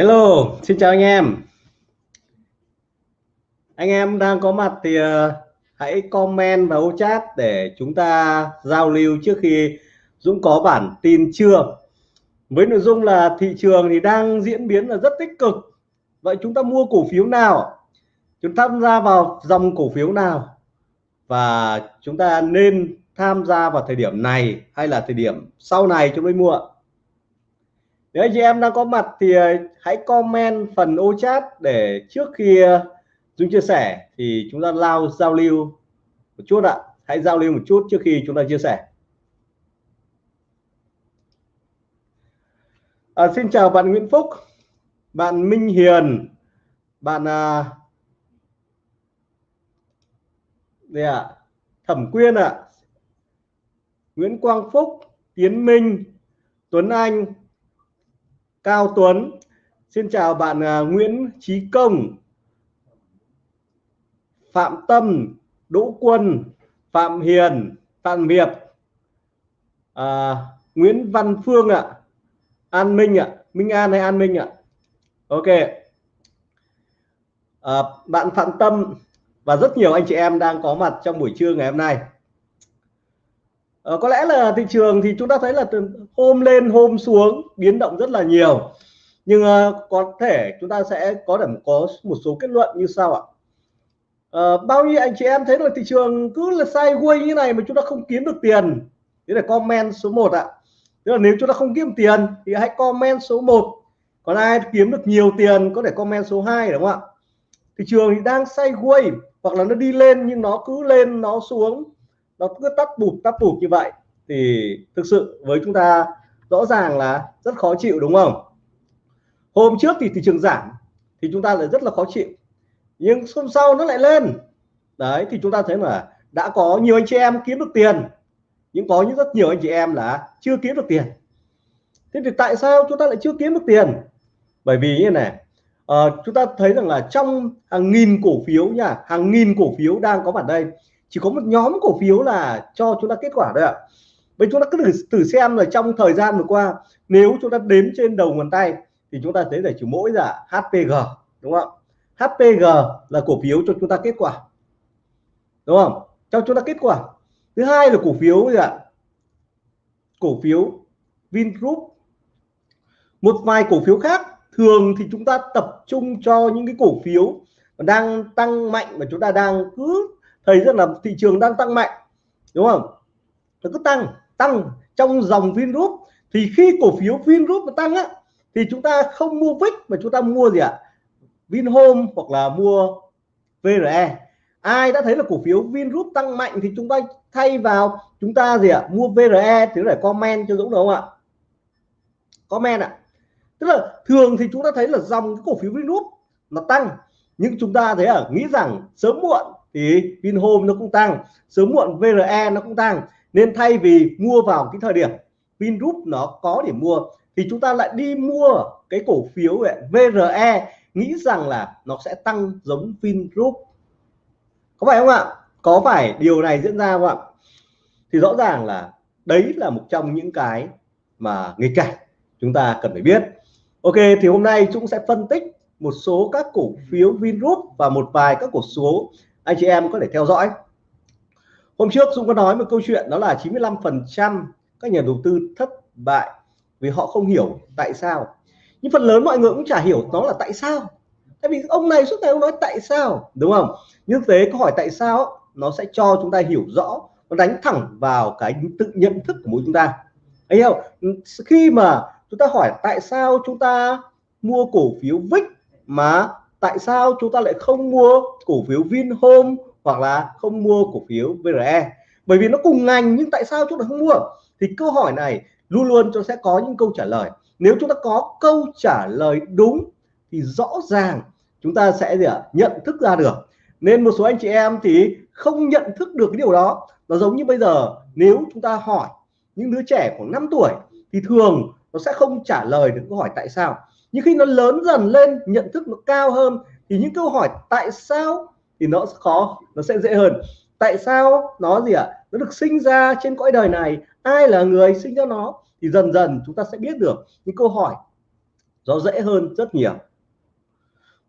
Hello, xin chào anh em. Anh em đang có mặt thì uh, hãy comment vào chat để chúng ta giao lưu trước khi Dũng có bản tin trưa. Với nội dung là thị trường thì đang diễn biến là rất tích cực. Vậy chúng ta mua cổ phiếu nào? Chúng ta tham gia vào dòng cổ phiếu nào? Và chúng ta nên tham gia vào thời điểm này hay là thời điểm sau này chúng mới mua? Nếu anh chị em đang có mặt thì ờ, hãy comment phần ô chat để trước khi chúng Dung chia sẻ thì chúng ta lao giao lưu một chút ạ hãy giao lưu một chút trước khi chúng ta chia sẻ à, xin chào bạn Nguyễn Phúc bạn Minh Hiền bạn à, đây ạ à, Thẩm Quyên ạ à. Nguyễn Quang Phúc Tiến Minh Tuấn Anh Cao Tuấn Xin chào bạn à, Nguyễn Trí Công Phạm Tâm Đỗ Quân Phạm Hiền Phạm Hiệp à, Nguyễn Văn Phương ạ à. An Minh ạ à. Minh An hay An Minh ạ à. Ok à, bạn Phạm Tâm và rất nhiều anh chị em đang có mặt trong buổi trưa ngày hôm nay à, có lẽ là thị trường thì chúng ta thấy là từ hôm lên hôm xuống biến động rất là nhiều. Nhưng uh, có thể chúng ta sẽ có thể có một số kết luận như sau ạ. Uh, bao nhiêu anh chị em thấy là thị trường cứ là sideways như này mà chúng ta không kiếm được tiền? Thế là comment số 1 ạ. Tức là nếu chúng ta không kiếm tiền thì hãy comment số 1 còn ai kiếm được nhiều tiền có thể comment số 2 đúng không ạ? Thị trường thì đang sideways hoặc là nó đi lên nhưng nó cứ lên nó xuống nó cứ tắt bụp tắt bụp như vậy. Thì thực sự với chúng ta rõ ràng là rất khó chịu đúng không? Hôm trước thì thị trường giảm thì chúng ta lại rất là khó chịu. Nhưng hôm sau nó lại lên. Đấy thì chúng ta thấy là đã có nhiều anh chị em kiếm được tiền. Nhưng có những rất nhiều anh chị em là chưa kiếm được tiền. Thế thì tại sao chúng ta lại chưa kiếm được tiền? Bởi vì như này uh, chúng ta thấy rằng là trong hàng nghìn cổ phiếu nha hàng nghìn cổ phiếu đang có mặt đây chỉ có một nhóm cổ phiếu là cho chúng ta kết quả thôi ạ. Vậy chúng ta cứ thử, thử xem là trong thời gian vừa qua nếu chúng ta đếm trên đầu ngón tay thì chúng ta thấy là chỉ mỗi là HPG đúng không HPG là cổ phiếu cho chúng ta kết quả đúng không? Cho chúng ta kết quả. Thứ hai là cổ phiếu gì ạ? Cổ phiếu Vingroup. Một vài cổ phiếu khác thường thì chúng ta tập trung cho những cái cổ phiếu đang tăng mạnh mà chúng ta đang cứ thấy rất là thị trường đang tăng mạnh, đúng không? Nó cứ tăng tăng. Trong dòng Vingroup, thì khi cổ phiếu Vingroup mà tăng á, thì chúng ta không mua VIX mà chúng ta mua gì ạ? Vinhome hoặc là mua VRE ai đã thấy là cổ phiếu Vingroup tăng mạnh thì chúng ta thay vào chúng ta gì ạ? Mua VRE thì để comment cho Dũng đúng không ạ? Comment ạ. Tức là thường thì chúng ta thấy là dòng cái cổ phiếu Vingroup nó tăng, nhưng chúng ta thấy à nghĩ rằng sớm muộn thì Vinhome nó cũng tăng, sớm muộn VRE nó cũng tăng. Nên thay vì mua vào cái thời điểm Vingroup nó có để mua, thì chúng ta lại đi mua cái cổ phiếu VRE nghĩ rằng là nó sẽ tăng giống Vingroup. Có phải không ạ? Có phải điều này diễn ra không ạ? Thì rõ ràng là đấy là một trong những cái mà nghịch cảnh chúng ta cần phải biết. Ok, thì hôm nay chúng sẽ phân tích một số các cổ phiếu Vingroup và một vài các cổ số anh chị em có thể theo dõi. Hôm trước Dung có nói một câu chuyện, đó là 95 phần trăm các nhà đầu tư thất bại vì họ không hiểu tại sao. Nhưng phần lớn mọi người cũng chả hiểu nó là tại sao. Tại vì ông này suốt ngày ông nói tại sao, đúng không? Nhưng thế câu hỏi tại sao nó sẽ cho chúng ta hiểu rõ, nó đánh thẳng vào cái tự nhận thức của mỗi chúng ta. Anh hiểu khi mà chúng ta hỏi tại sao chúng ta mua cổ phiếu VIX mà tại sao chúng ta lại không mua cổ phiếu Vinhome hoặc là không mua cổ phiếu VRE bởi vì nó cùng ngành, nhưng tại sao chúng ta không mua? Thì câu hỏi này luôn luôn cho sẽ có những câu trả lời. Nếu chúng ta có câu trả lời đúng, thì rõ ràng chúng ta sẽ gì ạ? Nhận thức ra được. Nên một số anh chị em thì không nhận thức được cái điều đó. Nó giống như bây giờ, nếu chúng ta hỏi những đứa trẻ khoảng 5 tuổi, thì thường nó sẽ không trả lời được câu hỏi tại sao nhưng khi nó lớn dần lên, nhận thức nó cao hơn, thì những câu hỏi tại sao thì nó khó, nó sẽ dễ hơn. Tại sao nó gì ạ? À? nó được sinh ra trên cõi đời này, ai là người sinh ra nó? Thì dần dần chúng ta sẽ biết được những câu hỏi nó dễ hơn rất nhiều.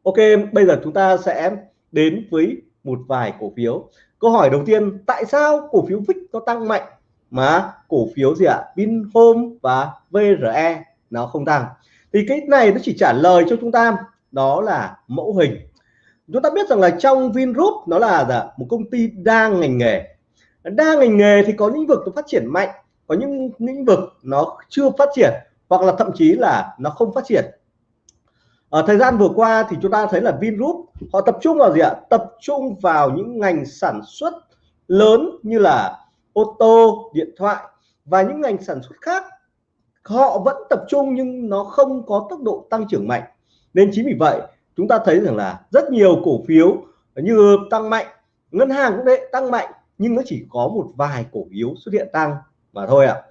Ok, bây giờ chúng ta sẽ đến với một vài cổ phiếu. Câu hỏi đầu tiên, tại sao cổ phiếu VIX nó tăng mạnh mà cổ phiếu gì ạ? Vinhome và VRE nó không tăng? Thì cái này nó chỉ trả lời cho chúng ta, đó là mẫu hình. Chúng ta biết rằng là trong Vingroup nó là một công ty đa ngành nghề. Đa ngành nghề thì có lĩnh vực nó phát triển mạnh, có những lĩnh vực nó chưa phát triển, hoặc là thậm chí là nó không phát triển. Ở thời gian vừa qua thì chúng ta thấy là Vingroup họ tập trung vào gì ạ? Tập trung vào những ngành sản xuất lớn như là ô tô, điện thoại và những ngành sản xuất khác họ vẫn tập trung nhưng nó không có tốc độ tăng trưởng mạnh. Nên chính vì vậy chúng ta thấy rằng là rất nhiều cổ phiếu như tăng mạnh ngân hàng cũng đấy tăng mạnh nhưng nó chỉ có một vài cổ phiếu xuất hiện tăng mà thôi ạ.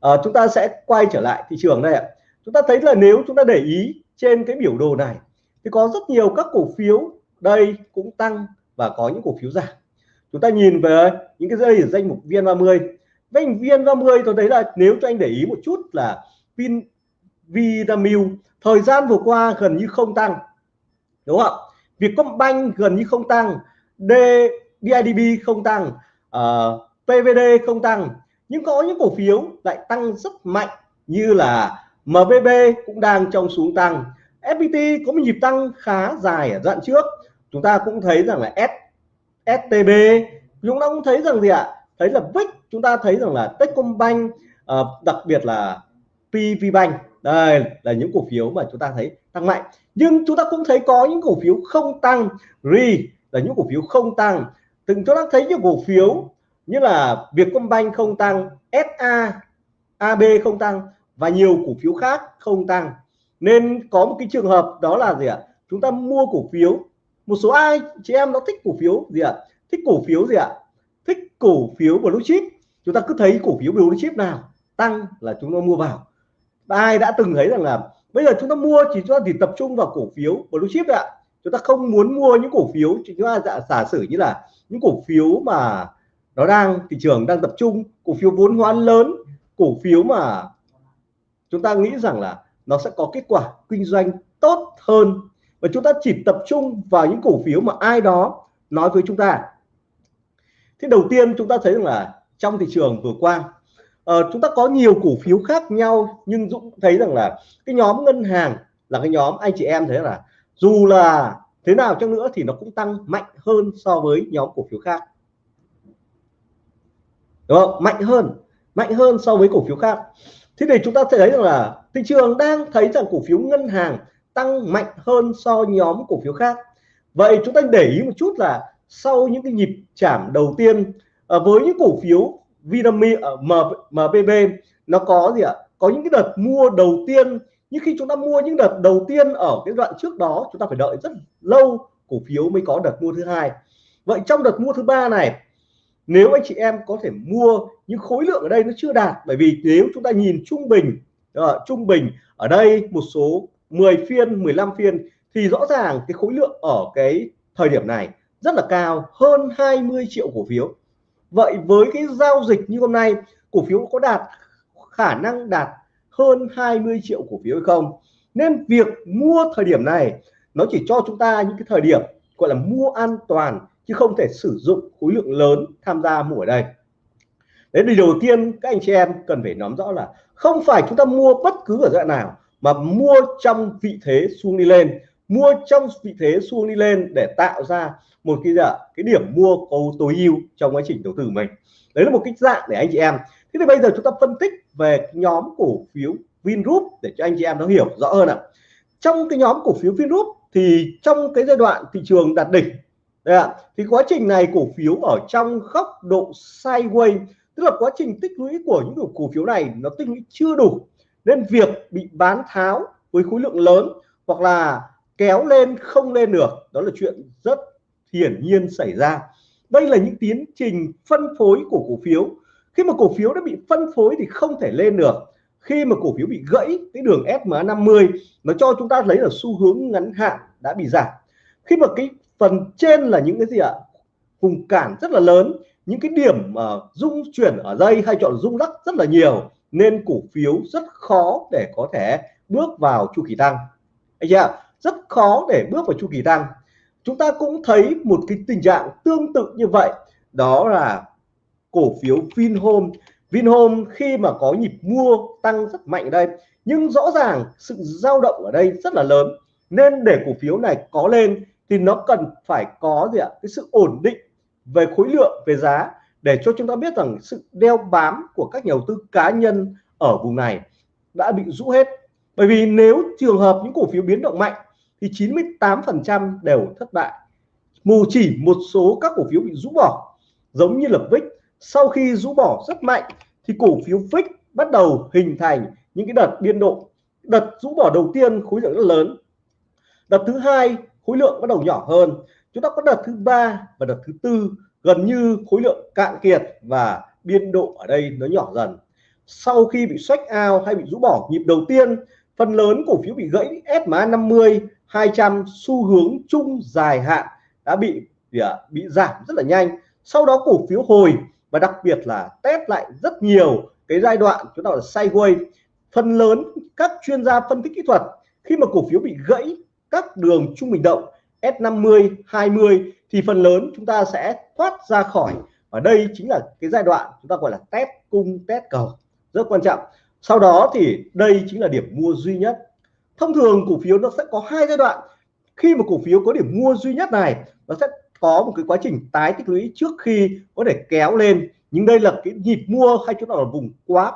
À. à, chúng ta sẽ quay trở lại thị trường đây ạ. Chúng ta thấy là nếu chúng ta để ý trên cái biểu đồ này thì có rất nhiều các cổ phiếu đây cũng tăng và có những cổ phiếu giảm. Chúng ta nhìn về những cái dây ở danh mục VN30 danh VN30 tôi thấy là nếu cho anh để ý một chút là Vin Vinamilk thời gian vừa qua gần như không tăng đúng không Vietcombank gần như không tăng D BIDB không tăng ờ, uh, PVD không tăng. Nhưng có những cổ phiếu lại tăng rất mạnh như là MBB cũng đang trong xuống tăng. FPT có một nhịp tăng khá dài ở đoạn trước. Chúng ta cũng thấy rằng là S STB chúng ta cũng thấy rằng gì ạ? Thấy là VIX chúng ta thấy rằng là Techcombank uh, đặc biệt là PVBank đây là những cổ phiếu mà chúng ta thấy tăng mạnh. Nhưng chúng ta cũng thấy có những cổ phiếu không tăng. RE là những cổ phiếu không tăng. Từng chúng ta thấy những cổ phiếu như là Vietcombank không tăng SA AB không tăng và nhiều cổ phiếu khác không tăng. Nên có một cái trường hợp đó là gì ạ? Chúng ta mua cổ phiếu một số ai chị em nó thích cổ phiếu gì ạ? Thích cổ phiếu gì ạ? Thích cổ phiếu blue chip. Chúng ta cứ thấy cổ phiếu blue chip nào tăng là chúng ta mua vào. Ai đã từng thấy rằng là bây giờ chúng ta mua chỉ chúng ta chỉ tập trung vào cổ phiếu blue chip ạ. Chúng ta không muốn mua những cổ phiếu chúng ta giả, giả sử như là những cổ phiếu mà nó đang thị trường đang tập trung cổ phiếu vốn hóa lớn cổ phiếu mà chúng ta nghĩ rằng là nó sẽ có kết quả kinh doanh tốt hơn. Và chúng ta chỉ tập trung vào những cổ phiếu mà ai đó nói với chúng ta thế đầu tiên chúng ta thấy rằng là trong thị trường vừa qua uh, chúng ta có nhiều cổ phiếu khác nhau nhưng Dũng thấy rằng là cái nhóm ngân hàng là cái nhóm anh chị em thấy là dù là thế nào chăng nữa thì nó cũng tăng mạnh hơn so với nhóm cổ phiếu khác. Đúng không? Mạnh hơn mạnh hơn so với cổ phiếu khác. Thế thì chúng ta thấy rằng là thị trường đang thấy rằng cổ phiếu ngân hàng tăng mạnh hơn so nhóm cổ phiếu khác. Vậy chúng ta để ý một chút là sau những cái nhịp chạm đầu tiên à, với những cổ phiếu Vinamilk ờ, ở uh, MPB nó có gì ạ? Có những cái đợt mua đầu tiên. Nhưng khi chúng ta mua những đợt đầu tiên ở cái đoạn trước đó chúng ta phải đợi rất lâu cổ phiếu mới có đợt mua thứ hai. Vậy trong đợt mua thứ ba này nếu anh chị em có thể mua những khối lượng ở đây nó chưa đạt bởi vì nếu chúng ta nhìn trung bình uh, trung bình ở đây một số 10 phiên 15 phiên thì rõ ràng cái khối lượng ở cái thời điểm này rất là cao, hơn 20 triệu cổ phiếu. Vậy với cái giao dịch như hôm nay, cổ phiếu có đạt, khả năng đạt hơn 20 triệu cổ phiếu hay không? Nên việc mua thời điểm này, nó chỉ cho chúng ta những cái thời điểm, gọi là mua an toàn, chứ không thể sử dụng khối lượng lớn tham gia mua ở đây. Đấy thì đầu tiên, các anh chị em cần phải nắm rõ là không phải chúng ta mua bất cứ ở dạng nào, mà mua trong vị thế xu đi lên mua trong vị thế xu đi lên để tạo ra một cái dạ, cái điểm mua cầu tối ưu trong quá trình đầu tư mình. Đấy là một cái dạng để anh chị em. Thế thì bây giờ chúng ta phân tích về nhóm cổ phiếu Vingroup để cho anh chị em nó hiểu rõ hơn ạ. Trong cái nhóm cổ phiếu Vingroup thì trong cái giai đoạn thị trường đạt đỉnh Đấy ạ. thì quá trình này cổ phiếu ở trong góc độ sideways tức là quá trình tích lũy của những cổ phiếu này nó tích lũy chưa đủ nên việc bị bán tháo với khối lượng lớn hoặc là kéo lên không lên được. Đó là chuyện rất hiển nhiên xảy ra. Đây là những tiến trình phân phối của cổ phiếu. Khi mà cổ phiếu đã bị phân phối thì không thể lên được. Khi mà cổ phiếu bị gãy cái đường SMA 50 nó cho chúng ta lấy là xu hướng ngắn hạn đã bị giảm. Khi mà cái phần trên là những cái gì ạ? Vùng cản rất là lớn những cái điểm mà uh, rung chuyển ở dây hay chọn rung lắc rất là nhiều nên cổ phiếu rất khó để có thể bước vào chu kỳ tăng. Anh chị ạ rất khó để bước vào chu kỳ tăng. Chúng ta cũng thấy một cái tình trạng tương tự như vậy, đó là cổ phiếu Vinhome. Vinhome khi mà có nhịp mua tăng rất mạnh đây, nhưng rõ ràng sự dao động ở đây rất là lớn. Nên để cổ phiếu này có lên thì nó cần phải có gì ạ? Cái sự ổn định về khối lượng, về giá để cho chúng ta biết rằng sự đeo bám của các nhà đầu tư cá nhân ở vùng này đã bị rũ hết. Bởi vì nếu trường hợp những cổ phiếu biến động mạnh thì 98% đều thất bại. Mù chỉ một số các cổ phiếu bị rũ bỏ, giống như là VIX sau khi rũ bỏ rất mạnh, thì cổ phiếu VIX bắt đầu hình thành những cái đợt biên độ. Đợt rũ bỏ đầu tiên khối lượng rất lớn. Đợt thứ hai, khối lượng bắt đầu nhỏ hơn. Chúng ta có đợt thứ ba và đợt thứ tư, gần như khối lượng cạn kiệt và biên độ ở đây nó nhỏ dần. Sau khi bị xoách ao hay bị rũ bỏ nhịp đầu tiên, phần lớn cổ phiếu bị gãy SMA 50 200 xu hướng chung dài hạn đã bị à, bị giảm rất là nhanh. Sau đó cổ phiếu hồi và đặc biệt là test lại rất nhiều cái giai đoạn chúng ta là sideways. Phần lớn các chuyên gia phân tích kỹ thuật, khi mà cổ phiếu bị gãy các đường trung bình động S50 20 thì phần lớn chúng ta sẽ thoát ra khỏi. Và đây chính là cái giai đoạn chúng ta gọi là test cung, test cầu. Rất quan trọng. Sau đó thì đây chính là điểm mua duy nhất thông thường cổ phiếu nó sẽ có hai giai đoạn. Khi mà cổ phiếu có điểm mua duy nhất này, nó sẽ có một cái quá trình tái tích lũy trước khi có thể kéo lên. Nhưng đây là cái nhịp mua hay chúng ta là vùng quá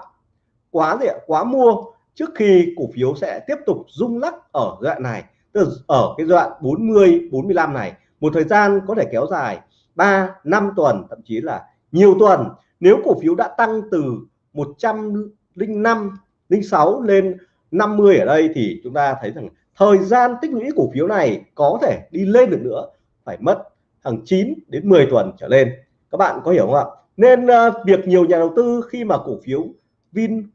quá gì ạ? Quá mua. Trước khi cổ phiếu sẽ tiếp tục rung lắc ở đoạn này, tức là ở cái đoạn 40 45 này. Một thời gian có thể kéo dài 3 5 tuần, thậm chí là nhiều tuần. Nếu cổ phiếu đã tăng từ 105 06 lên 50 ở đây thì chúng ta thấy rằng thời gian tích lũy cổ phiếu này có thể đi lên được nữa phải mất hàng 9 đến 10 tuần trở lên. Các bạn có hiểu không ạ? Nên uh, việc nhiều nhà đầu tư khi mà cổ phiếu Vin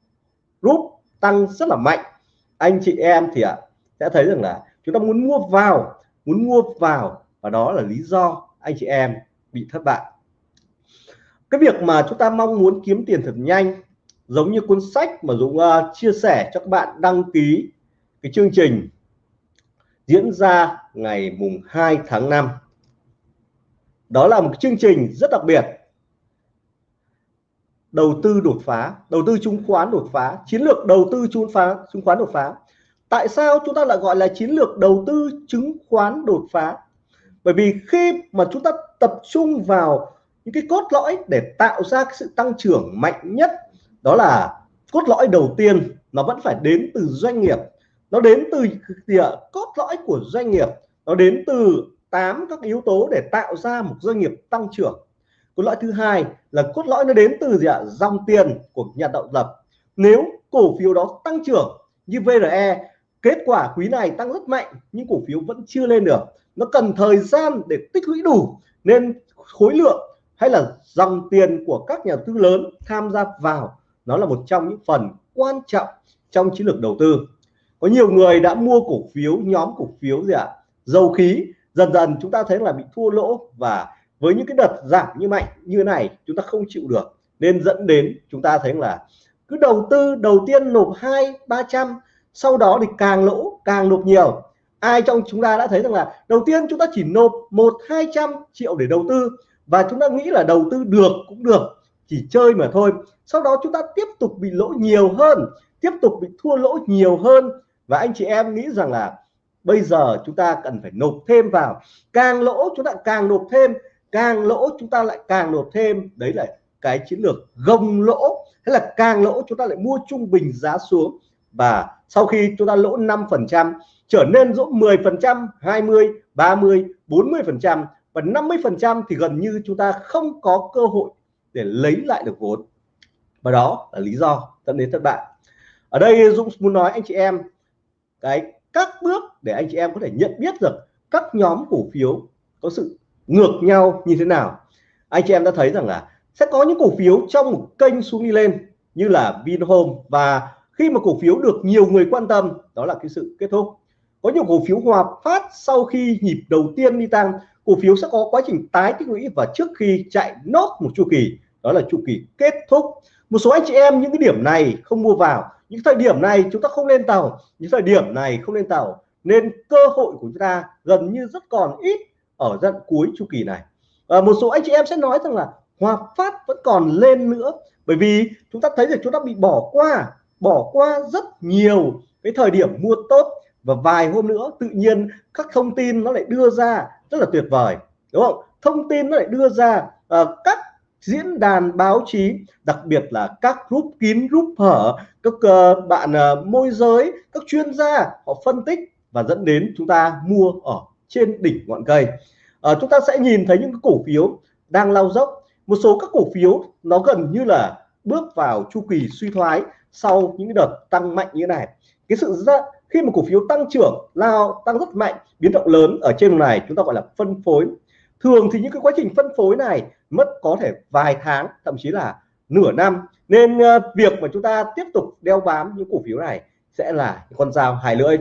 Group tăng rất là mạnh anh chị em thì ạ à, sẽ thấy rằng là chúng ta muốn mua vào muốn mua vào và đó là lý do anh chị em bị thất bại. Cái việc mà chúng ta mong muốn kiếm tiền thật nhanh giống như cuốn sách mà Dũng uh, chia sẻ cho các bạn đăng ký cái chương trình diễn ra ngày mùng 2 tháng 5 đó là một chương trình rất đặc biệt. Đầu tư đột phá đầu tư chứng khoán đột phá chiến lược đầu tư chứng phá chứng khoán đột phá. Tại sao chúng ta lại gọi là chiến lược đầu tư chứng khoán đột phá? Bởi vì khi mà chúng ta tập trung vào những cái cốt lõi để tạo ra cái sự tăng trưởng mạnh nhất đó là cốt lõi đầu tiên nó vẫn phải đến từ doanh nghiệp. Nó đến từ gì ạ? Cốt lõi của doanh nghiệp. Nó đến từ 8 các yếu tố để tạo ra một doanh nghiệp tăng trưởng. Cốt lõi thứ hai là cốt lõi nó đến từ gì ạ? Dòng tiền của nhà tạo lập. Nếu cổ phiếu đó tăng trưởng như VRE kết quả quý này tăng rất mạnh, nhưng cổ phiếu vẫn chưa lên được. Nó cần thời gian để tích lũy đủ, nên khối lượng hay là dòng tiền của các nhà tư lớn tham gia vào nó là một trong những phần quan trọng trong chiến lược đầu tư. Có nhiều người đã mua cổ phiếu, nhóm cổ phiếu gì ạ? À? dầu khí. Dần dần chúng ta thấy là bị thua lỗ và với những cái đợt giảm như mạnh như này, chúng ta không chịu được. Nên dẫn đến chúng ta thấy là cứ đầu tư, đầu tiên nộp hai, ba trăm, sau đó thì càng lỗ, càng nộp nhiều. Ai trong chúng ta đã thấy rằng là đầu tiên chúng ta chỉ nộp một, hai trăm triệu để đầu tư và chúng ta nghĩ là đầu tư được cũng được chỉ chơi mà thôi. Sau đó chúng ta tiếp tục bị lỗ nhiều hơn, tiếp tục bị thua lỗ nhiều hơn. Và anh chị em nghĩ rằng là bây giờ chúng ta cần phải nộp thêm vào. Càng lỗ chúng ta càng nộp thêm, càng lỗ chúng ta lại càng nộp thêm. Đấy là cái chiến lược gồng lỗ. Hay là càng lỗ chúng ta lại mua trung bình giá xuống. Và sau khi chúng ta lỗ 5 phần trăm, trở nên lỗ 10 phần trăm 20 30 40 phần trăm và 50 phần trăm thì gần như chúng ta không có cơ hội để lấy lại được vốn. Và đó là lý do dẫn đến thất bại. Ở đây Dũng muốn nói anh chị em, cái các bước để anh chị em có thể nhận biết được các nhóm cổ phiếu có sự ngược nhau như thế nào. Anh chị em đã thấy rằng là sẽ có những cổ phiếu trong một kênh xuống đi lên, như là Vinhome. Và khi mà cổ phiếu được nhiều người quan tâm, đó là cái sự kết thúc. Có nhiều cổ phiếu hòa phát sau khi nhịp đầu tiên đi tăng, cổ phiếu sẽ có quá trình tái tích lũy và trước khi chạy nốt một chu kỳ đó là chu kỳ kết thúc. Một số anh chị em những cái điểm này không mua vào. Những thời điểm này chúng ta không lên tàu. Những thời điểm này không lên tàu. Nên cơ hội của chúng ta gần như rất còn ít ở giai cuối chu kỳ này. À, một số anh chị em sẽ nói rằng là Hòa Phát vẫn còn lên nữa. Bởi vì chúng ta thấy rằng chúng ta bị bỏ qua bỏ qua rất nhiều cái thời điểm mua tốt. Và vài hôm nữa tự nhiên các thông tin nó lại đưa ra rất là tuyệt vời. Đúng không? Thông tin nó lại đưa ra à, các diễn đàn báo chí đặc biệt là các group kín group hở các uh, bạn uh, môi giới các chuyên gia họ phân tích và dẫn đến chúng ta mua ở trên đỉnh ngọn cây. À, chúng ta sẽ nhìn thấy những cổ phiếu đang lao dốc. Một số các cổ phiếu nó gần như là bước vào chu kỳ suy thoái sau những đợt tăng mạnh như thế này. Cái sự ra khi mà cổ phiếu tăng trưởng lao tăng rất mạnh biến động lớn ở trên này chúng ta gọi là phân phối. Thường thì những cái quá trình phân phối này mất có thể vài tháng thậm chí là nửa năm. Nên uh, việc mà chúng ta tiếp tục đeo bám những cổ phiếu này sẽ là con dao hai lưỡi.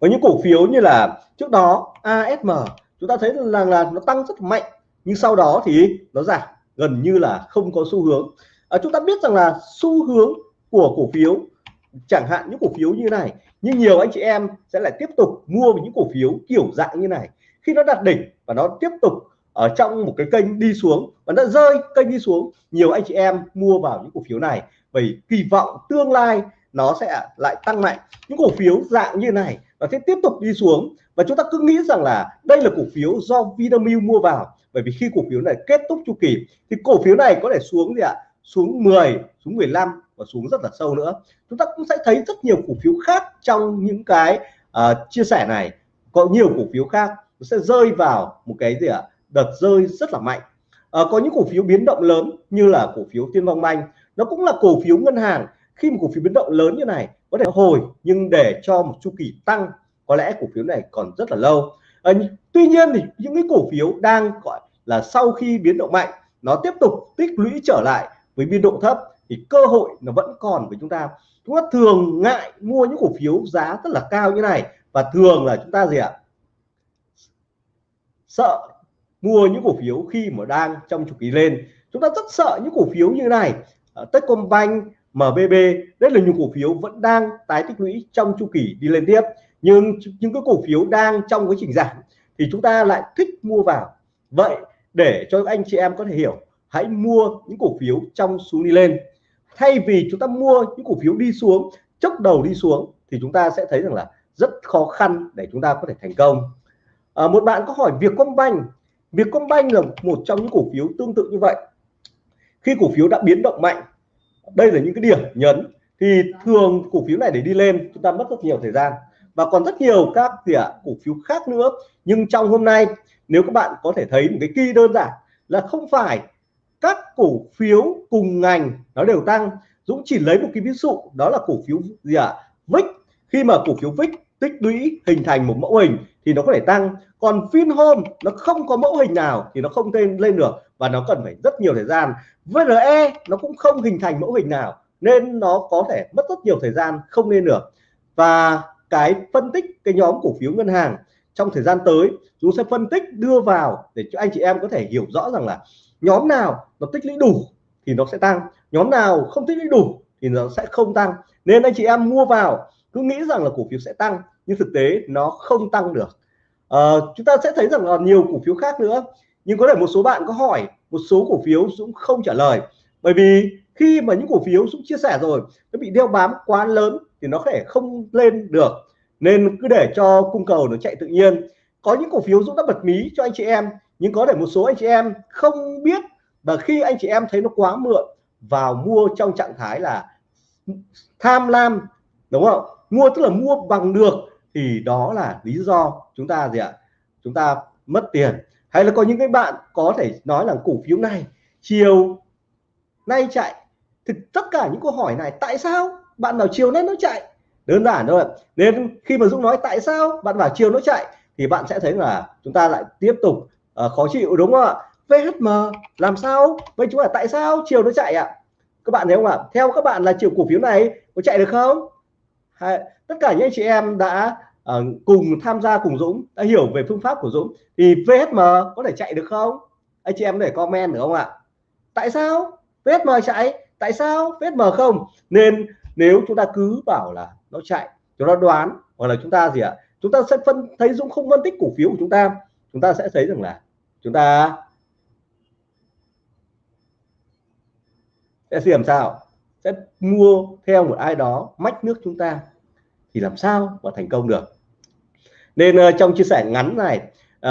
Có những cổ phiếu như là trước đó ASM chúng ta thấy là, là nó tăng rất mạnh nhưng sau đó thì nó giảm gần như là không có xu hướng. À, chúng ta biết rằng là xu hướng của cổ phiếu chẳng hạn những cổ phiếu như này nhưng nhiều anh chị em sẽ lại tiếp tục mua những cổ phiếu kiểu dạng như này. Khi nó đạt đỉnh và nó tiếp tục ở trong một cái kênh đi xuống và nó rơi kênh đi xuống nhiều anh chị em mua vào những cổ phiếu này. Bởi kỳ vọng tương lai nó sẽ lại tăng mạnh. Những cổ phiếu dạng như này và sẽ tiếp tục đi xuống. Và chúng ta cứ nghĩ rằng là đây là cổ phiếu do Vinamilk mua vào. Bởi vì khi cổ phiếu này kết thúc chu kỳ thì cổ phiếu này có thể xuống gì ạ? Xuống 10 xuống 15 và xuống rất là sâu nữa. Chúng ta cũng sẽ thấy rất nhiều cổ phiếu khác trong những cái uh, chia sẻ này. Có nhiều cổ phiếu khác nó sẽ rơi vào một cái gì ạ? Đợt rơi rất là mạnh. À, có những cổ phiếu biến động lớn như là cổ phiếu Tiên Phong Banh. Nó cũng là cổ phiếu ngân hàng. Khi một cổ phiếu biến động lớn như này có thể hồi nhưng để cho một chu kỳ tăng có lẽ cổ phiếu này còn rất là lâu. À, tuy nhiên thì những cái cổ phiếu đang gọi là sau khi biến động mạnh nó tiếp tục tích lũy trở lại với biên độ thấp thì cơ hội nó vẫn còn với chúng ta. Chúng ta thường ngại mua những cổ phiếu giá rất là cao như này và thường là chúng ta gì ạ? Sợ mua những cổ phiếu khi mà đang trong chu kỳ lên. Chúng ta rất sợ những cổ phiếu như này. Ờ, Techcombank MBB đây là những cổ phiếu vẫn đang tái tích lũy trong chu kỳ đi lên tiếp. Nhưng những cái cổ phiếu đang trong quá trình giảm thì chúng ta lại thích mua vào. Vậy để cho anh chị em có thể hiểu hãy mua những cổ phiếu trong xuống đi lên. Thay vì chúng ta mua những cổ phiếu đi xuống chốc đầu đi xuống thì chúng ta sẽ thấy rằng là rất khó khăn để chúng ta có thể thành công. À, một bạn có hỏi việc công banh Vietcombank là một trong những cổ phiếu tương tự như vậy. Khi cổ phiếu đã biến động mạnh, đây là những cái điểm nhấn, thì thường cổ phiếu này để đi lên, chúng ta mất rất nhiều thời gian. Và còn rất nhiều các gì ạ, cổ phiếu khác nữa. Nhưng trong hôm nay, nếu các bạn có thể thấy một cái kỳ đơn giản là không phải các cổ phiếu cùng ngành nó đều tăng. Dũng chỉ lấy một cái ví dụ, đó là cổ phiếu gì ạ à? VIX khi mà cổ phiếu VIX tích lũy hình thành một mẫu hình thì nó có thể tăng. Còn Vinhome nó không có mẫu hình nào thì nó không lên lên được và nó cần phải rất nhiều thời gian. VRE nó cũng không hình thành mẫu hình nào nên nó có thể mất rất nhiều thời gian không lên được. Và cái phân tích, cái nhóm cổ phiếu ngân hàng trong thời gian tới, chúng sẽ phân tích đưa vào để cho anh chị em có thể hiểu rõ rằng là nhóm nào nó tích lũy đủ thì nó sẽ tăng. Nhóm nào không tích lũy đủ thì nó sẽ không tăng. Nên anh chị em mua vào cứ nghĩ rằng là cổ phiếu sẽ tăng nhưng thực tế nó không tăng được. À, chúng ta sẽ thấy rằng là nhiều cổ phiếu khác nữa nhưng có thể một số bạn có hỏi một số cổ phiếu Dũng không trả lời. Bởi vì khi mà những cổ phiếu Dũng chia sẻ rồi nó bị đeo bám quá lớn thì nó có thể không lên được. Nên cứ để cho cung cầu nó chạy tự nhiên. Có những cổ phiếu Dũng đã bật mí cho anh chị em nhưng có thể một số anh chị em không biết và khi anh chị em thấy nó quá mượn vào mua trong trạng thái là tham lam đúng không? Mua tức là mua bằng được thì đó là lý do chúng ta gì ạ? Chúng ta mất tiền. Hay là có những cái bạn có thể nói là cổ phiếu này chiều nay chạy. Thì tất cả những câu hỏi này tại sao bạn bảo chiều nay nó chạy? Đơn giản thôi nên khi mà Dũng nói tại sao bạn bảo chiều nó chạy thì bạn sẽ thấy là chúng ta lại tiếp tục uh, khó chịu đúng không ạ? VHM làm sao? Vậy chúng là tại sao chiều nó chạy ạ? Các bạn thấy không ạ? Theo các bạn là chiều cổ phiếu này có chạy được không? Hay, tất cả những anh chị em đã uh, cùng tham gia cùng Dũng đã hiểu về phương pháp của Dũng thì VSM có thể chạy được không? Anh chị em để comment được không ạ? Tại sao? VSM chạy tại sao VSM không? Nên nếu chúng ta cứ bảo là nó chạy chúng ta đoán hoặc là chúng ta gì ạ? Chúng ta sẽ phân thấy Dũng không phân tích cổ phiếu của chúng ta chúng ta sẽ thấy rằng là chúng ta sẽ làm sao sẽ mua theo một ai đó mách nước chúng ta thì làm sao mà thành công được? Nên uh, trong chia sẻ ngắn này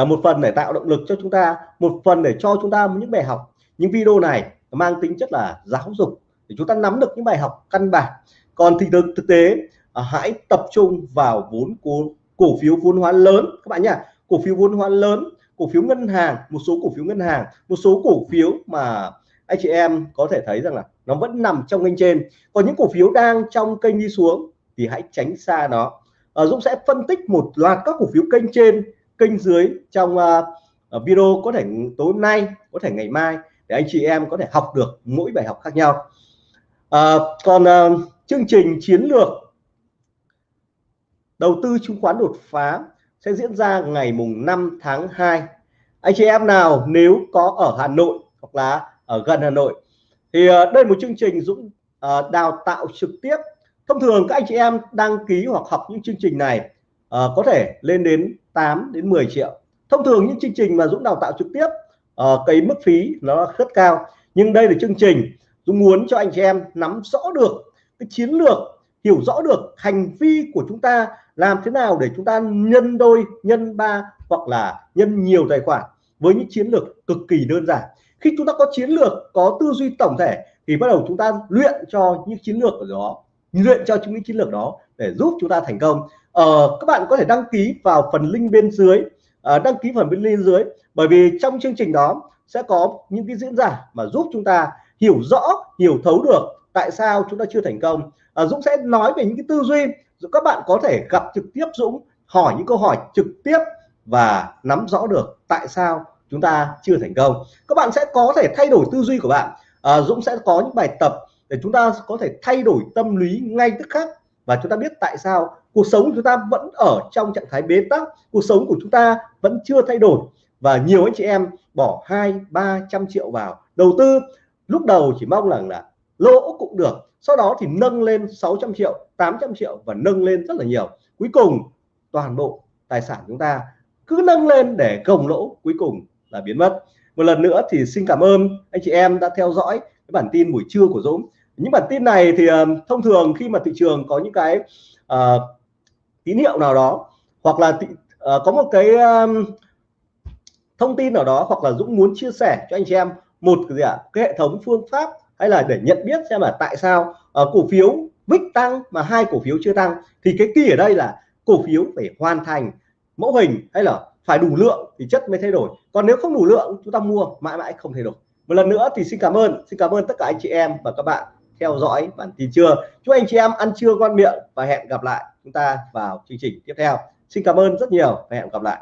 uh, một phần để tạo động lực cho chúng ta một phần để cho chúng ta những bài học những video này mang tính chất là giáo dục để chúng ta nắm được những bài học căn bản. Còn thì thực, thực tế uh, hãy tập trung vào vốn cổ, cổ phiếu vốn hóa lớn. Các bạn nhá cổ phiếu vốn hóa lớn cổ phiếu ngân hàng một số cổ phiếu ngân hàng một số cổ phiếu mà anh chị em có thể thấy rằng là nó vẫn nằm trong kênh trên. Còn những cổ phiếu đang trong kênh đi xuống thì hãy tránh xa nó. À, Dũng sẽ phân tích một loạt các cổ phiếu kênh trên kênh dưới trong uh, video có thể tối hôm nay có thể ngày mai để anh chị em có thể học được mỗi bài học khác nhau. À, còn uh, chương trình chiến lược đầu tư chứng khoán đột phá sẽ diễn ra ngày mùng 5 tháng 2 anh chị em nào nếu có ở Hà Nội hoặc là ở gần Hà Nội. Thì ờ, đây là một chương trình Dũng ờ, đào tạo trực tiếp. Thông thường các anh chị em đăng ký hoặc học những chương trình này ờ, có thể lên đến 8 đến 10 triệu. Thông thường những chương trình mà Dũng đào tạo trực tiếp cái mức phí nó rất cao. Nhưng đây là chương trình Dũng muốn cho anh chị em nắm rõ được, cái chiến lược, hiểu rõ được hành vi của chúng ta làm thế nào để chúng ta nhân đôi, nhân ba hoặc là nhân nhiều tài khoản với những chiến lược cực kỳ đơn giản khi chúng ta có chiến lược có tư duy tổng thể thì bắt đầu chúng ta luyện cho những chiến lược của đó luyện cho những chiến lược đó để giúp chúng ta thành công. Ờ, các bạn có thể đăng ký vào phần link bên dưới à, đăng ký phần bên link dưới bởi vì trong chương trình đó sẽ có những cái diễn giả mà giúp chúng ta hiểu rõ hiểu thấu được tại sao chúng ta chưa thành công. À, Dũng sẽ nói về những cái tư duy các bạn có thể gặp trực tiếp Dũng hỏi những câu hỏi trực tiếp và nắm rõ được tại sao chúng ta chưa thành công. Các bạn sẽ có thể thay đổi tư duy của bạn. À, Dũng sẽ có những bài tập để chúng ta có thể thay đổi tâm lý ngay tức khắc. Và chúng ta biết tại sao cuộc sống của chúng ta vẫn ở trong trạng thái bế tắc. Cuộc sống của chúng ta vẫn chưa thay đổi. Và nhiều anh chị em bỏ hai ba trăm triệu vào đầu tư. Lúc đầu chỉ mong rằng là lỗ cũng được. Sau đó thì nâng lên 600 triệu 800 triệu và nâng lên rất là nhiều. Cuối cùng toàn bộ tài sản chúng ta cứ nâng lên để gồng lỗ cuối cùng là biến mất. Một lần nữa thì xin cảm ơn anh chị em đã theo dõi cái bản tin buổi trưa của Dũng. Những bản tin này thì uh, thông thường khi mà thị trường có những cái uh, tín hiệu nào đó hoặc là thị, uh, có một cái um, thông tin nào đó hoặc là Dũng muốn chia sẻ cho anh chị em một cái gì ạ cái hệ thống phương pháp hay là để nhận biết xem là tại sao uh, cổ phiếu VIX tăng mà hai cổ phiếu chưa tăng thì cái kỳ ở đây là cổ phiếu phải hoàn thành mẫu hình hay là phải đủ lượng thì chất mới thay đổi. Còn nếu không đủ lượng, chúng ta mua, mãi mãi không thay đổi. Một lần nữa thì xin cảm ơn, xin cảm ơn tất cả anh chị em và các bạn theo dõi bản tin trưa. Chúc anh chị em ăn trưa ngon miệng và hẹn gặp lại chúng ta vào chương trình tiếp theo. Xin cảm ơn rất nhiều và hẹn gặp lại.